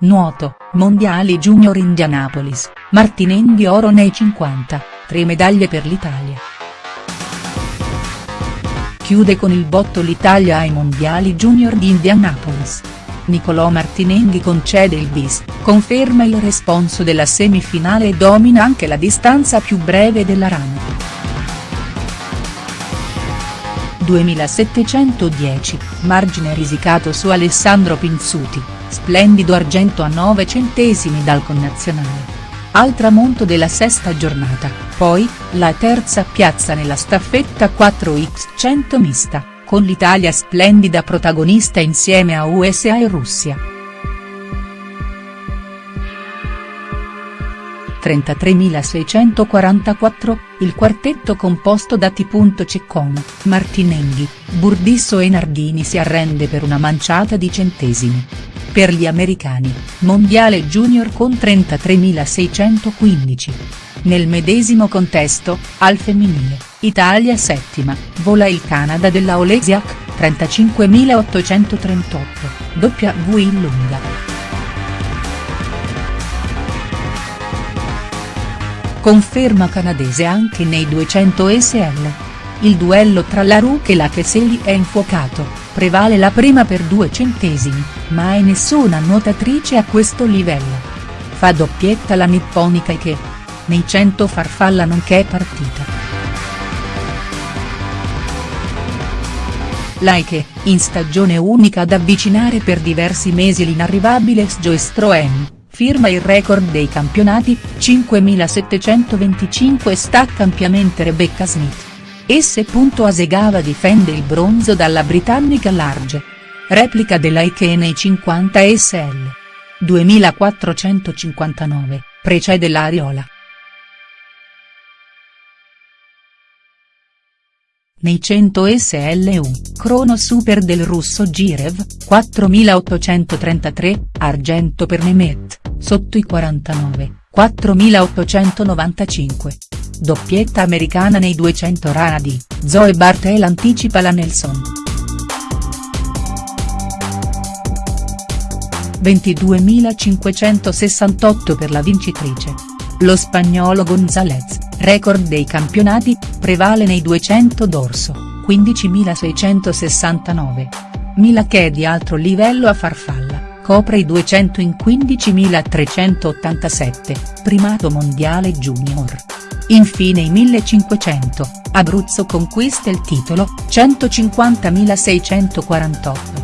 Nuoto, Mondiali Junior Indianapolis, Martinenghi oro nei 50, tre medaglie per l'Italia. Chiude con il botto l'Italia ai Mondiali Junior di Indianapolis. Nicolò Martinenghi concede il bis, conferma il responso della semifinale e domina anche la distanza più breve della run. 2710, margine risicato su Alessandro Pinzuti splendido argento a 9 centesimi dal connazionale. Al tramonto della sesta giornata, poi, la terza piazza nella staffetta 4x100 mista, con l'Italia splendida protagonista insieme a USA e Russia. 33.644, il quartetto composto da T. Ceccone, Martinenghi, Burdisso e Nardini si arrende per una manciata di centesimi. Per gli americani, mondiale junior con 33.615. Nel medesimo contesto, al femminile, Italia settima, vola il Canada della Olesiak, 35.838, W in lunga. Conferma canadese anche nei 200 SL. Il duello tra la Ruck e la Keseli è infuocato, prevale la prima per due centesimi, mai nessuna nuotatrice a questo livello. Fa doppietta la nipponica che. Nei 100 farfalla nonché partita. Laike, in stagione unica ad avvicinare per diversi mesi l'inarrivabile Sjoe firma il record dei campionati, 5.725 stacca ampiamente Rebecca Smith. S. Asegava difende il bronzo dalla britannica Large. Replica della Ike nei 50 SL. 2459, precede l'Ariola. Nei 100 SLU, crono super del russo Girev, 4833, argento per Nemet, sotto i 49, 4895. Doppietta americana nei 200 rana di, Zoe Bartel anticipa la Nelson. 22.568 per la vincitrice. Lo spagnolo González, record dei campionati, prevale nei 200 dorso, 15.669. Mila che è di altro livello a farfalla, copre i 200 in 15.387, primato mondiale junior. Infine i 1500, Abruzzo conquista il titolo, 150.648.